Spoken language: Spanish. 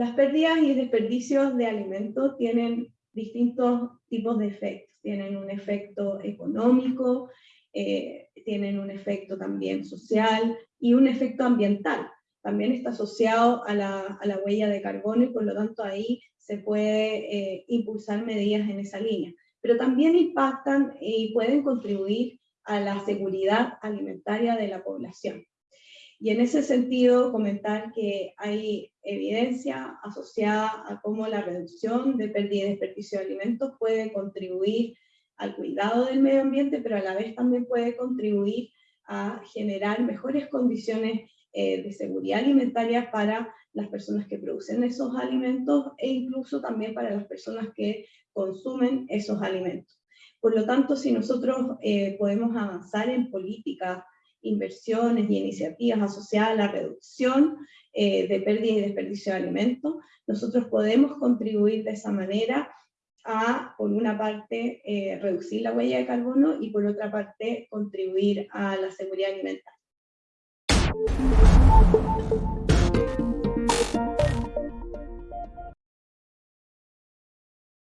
Las pérdidas y desperdicios de alimentos tienen distintos tipos de efectos. Tienen un efecto económico, eh, tienen un efecto también social y un efecto ambiental. También está asociado a la, huella de carbono y por lo tanto ahí se puede eh, impulsar medidas en esa línea. Pero también impactan y pueden contribuir a la seguridad alimentaria de la población. Y en ese sentido, comentar que hay evidencia asociada a cómo la reducción de pérdida y desperdicio de alimentos puede contribuir al cuidado del medio ambiente, pero a la vez también puede contribuir a generar mejores condiciones eh, de seguridad alimentaria para las personas que producen esos alimentos e incluso también para las personas que consumen esos alimentos. Por lo tanto, si nosotros eh, podemos avanzar en políticas inversiones y iniciativas asociadas a la reducción eh, de pérdida y desperdicio de alimentos, nosotros podemos contribuir de esa manera a, por una parte, eh, reducir la huella de carbono y por otra parte, contribuir a la seguridad alimentaria.